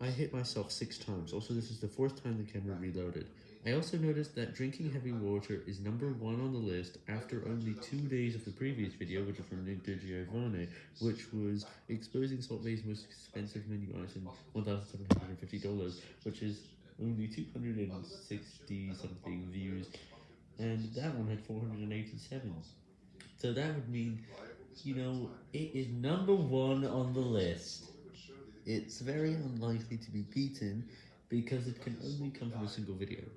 I hit myself 6 times, also this is the 4th time the camera reloaded. I also noticed that drinking heavy water is number 1 on the list after only 2 days of the previous video, which is from Nick DiGiovanni, which was exposing Salt Bae's most expensive menu item, $1,750, which is only 260 something views, and that one had 487. So that would mean, you know, it is number 1 on the list. It's very unlikely to be beaten, because it can only come from a single video.